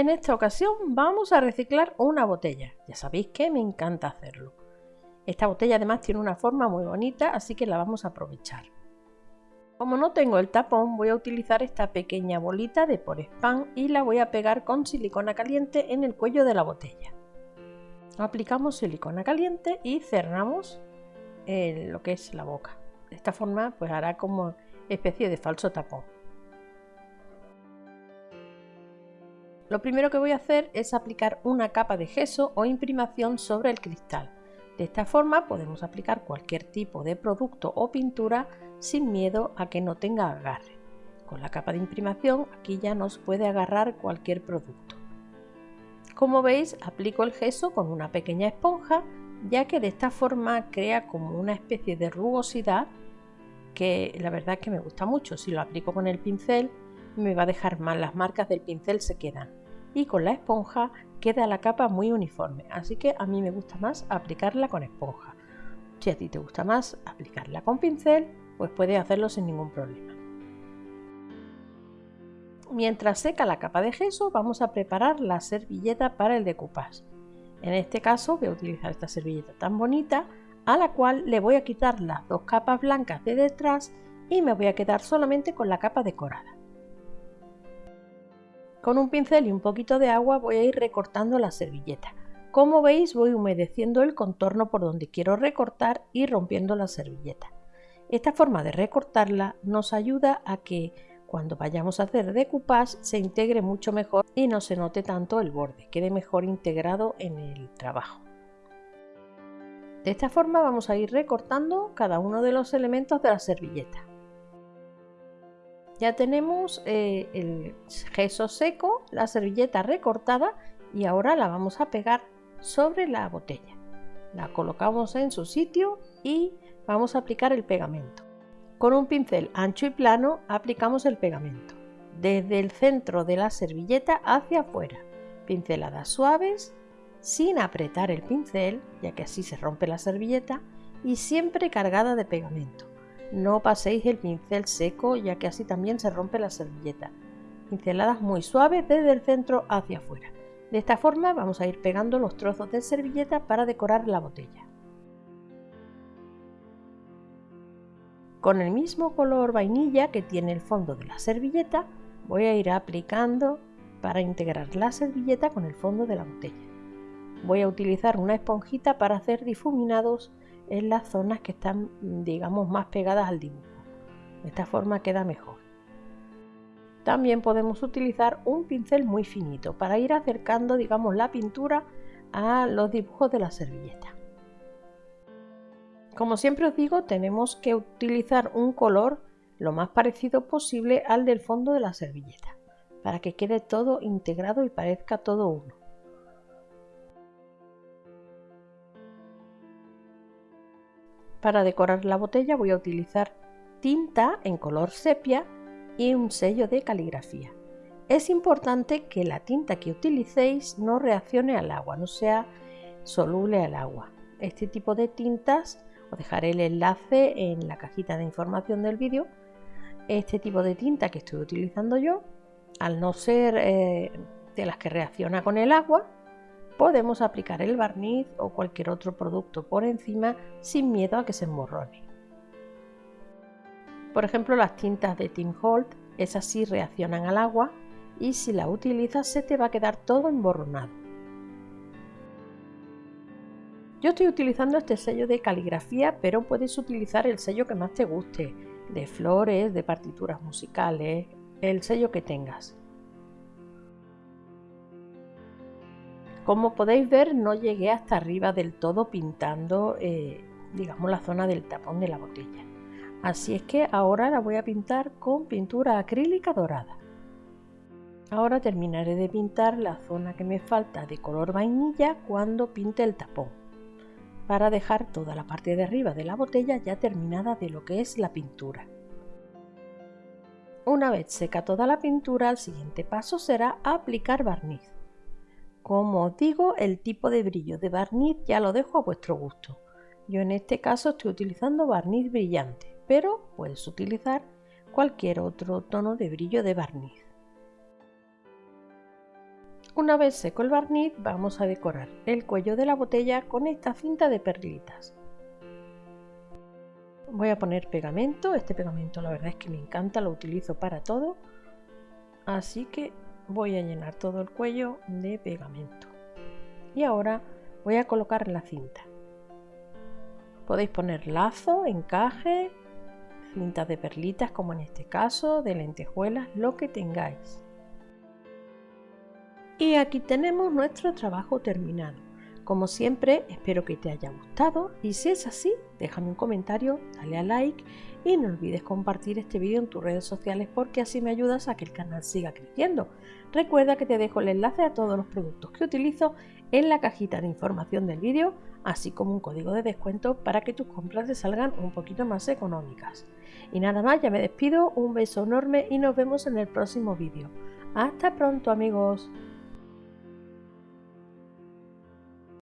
En esta ocasión vamos a reciclar una botella. Ya sabéis que me encanta hacerlo. Esta botella además tiene una forma muy bonita, así que la vamos a aprovechar. Como no tengo el tapón, voy a utilizar esta pequeña bolita de por spam y la voy a pegar con silicona caliente en el cuello de la botella. Aplicamos silicona caliente y cerramos eh, lo que es la boca. De esta forma pues hará como especie de falso tapón. Lo primero que voy a hacer es aplicar una capa de gesso o imprimación sobre el cristal. De esta forma podemos aplicar cualquier tipo de producto o pintura sin miedo a que no tenga agarre. Con la capa de imprimación aquí ya nos puede agarrar cualquier producto. Como veis aplico el gesso con una pequeña esponja ya que de esta forma crea como una especie de rugosidad que la verdad es que me gusta mucho. Si lo aplico con el pincel me va a dejar mal, las marcas del pincel se quedan y con la esponja queda la capa muy uniforme, así que a mí me gusta más aplicarla con esponja. Si a ti te gusta más aplicarla con pincel, pues puedes hacerlo sin ningún problema. Mientras seca la capa de gesso, vamos a preparar la servilleta para el decoupage. En este caso voy a utilizar esta servilleta tan bonita, a la cual le voy a quitar las dos capas blancas de detrás y me voy a quedar solamente con la capa decorada. Con un pincel y un poquito de agua voy a ir recortando la servilleta. Como veis voy humedeciendo el contorno por donde quiero recortar y rompiendo la servilleta. Esta forma de recortarla nos ayuda a que cuando vayamos a hacer decoupage se integre mucho mejor y no se note tanto el borde, quede mejor integrado en el trabajo. De esta forma vamos a ir recortando cada uno de los elementos de la servilleta. Ya tenemos eh, el gesso seco, la servilleta recortada y ahora la vamos a pegar sobre la botella. La colocamos en su sitio y vamos a aplicar el pegamento. Con un pincel ancho y plano aplicamos el pegamento desde el centro de la servilleta hacia afuera. Pinceladas suaves, sin apretar el pincel, ya que así se rompe la servilleta, y siempre cargada de pegamento. No paséis el pincel seco ya que así también se rompe la servilleta. Pinceladas muy suaves desde el centro hacia afuera. De esta forma vamos a ir pegando los trozos de servilleta para decorar la botella. Con el mismo color vainilla que tiene el fondo de la servilleta, voy a ir aplicando para integrar la servilleta con el fondo de la botella. Voy a utilizar una esponjita para hacer difuminados en las zonas que están, digamos, más pegadas al dibujo. De esta forma queda mejor. También podemos utilizar un pincel muy finito para ir acercando, digamos, la pintura a los dibujos de la servilleta. Como siempre os digo, tenemos que utilizar un color lo más parecido posible al del fondo de la servilleta, para que quede todo integrado y parezca todo uno. Para decorar la botella voy a utilizar tinta en color sepia y un sello de caligrafía. Es importante que la tinta que utilicéis no reaccione al agua, no sea soluble al agua. Este tipo de tintas, os dejaré el enlace en la cajita de información del vídeo, este tipo de tinta que estoy utilizando yo, al no ser eh, de las que reacciona con el agua, podemos aplicar el barniz o cualquier otro producto por encima sin miedo a que se emborrone. Por ejemplo, las tintas de Tim Holt, esas sí reaccionan al agua y si la utilizas se te va a quedar todo emborronado. Yo estoy utilizando este sello de caligrafía, pero puedes utilizar el sello que más te guste, de flores, de partituras musicales, el sello que tengas. Como podéis ver no llegué hasta arriba del todo pintando eh, digamos la zona del tapón de la botella. Así es que ahora la voy a pintar con pintura acrílica dorada. Ahora terminaré de pintar la zona que me falta de color vainilla cuando pinte el tapón, para dejar toda la parte de arriba de la botella ya terminada de lo que es la pintura. Una vez seca toda la pintura, el siguiente paso será aplicar barniz. Como os digo, el tipo de brillo de barniz ya lo dejo a vuestro gusto. Yo en este caso estoy utilizando barniz brillante, pero puedes utilizar cualquier otro tono de brillo de barniz. Una vez seco el barniz vamos a decorar el cuello de la botella con esta cinta de perlitas. Voy a poner pegamento, este pegamento la verdad es que me encanta, lo utilizo para todo, así que voy a llenar todo el cuello de pegamento. Y ahora voy a colocar la cinta. Podéis poner lazo, encaje, cintas de perlitas como en este caso, de lentejuelas, lo que tengáis. Y aquí tenemos nuestro trabajo terminado. Como siempre, espero que te haya gustado y si es así, déjame un comentario, dale a like y no olvides compartir este vídeo en tus redes sociales porque así me ayudas a que el canal siga creciendo. Recuerda que te dejo el enlace a todos los productos que utilizo en la cajita de información del vídeo, así como un código de descuento para que tus compras te salgan un poquito más económicas. Y nada más, ya me despido, un beso enorme y nos vemos en el próximo vídeo. Hasta pronto amigos.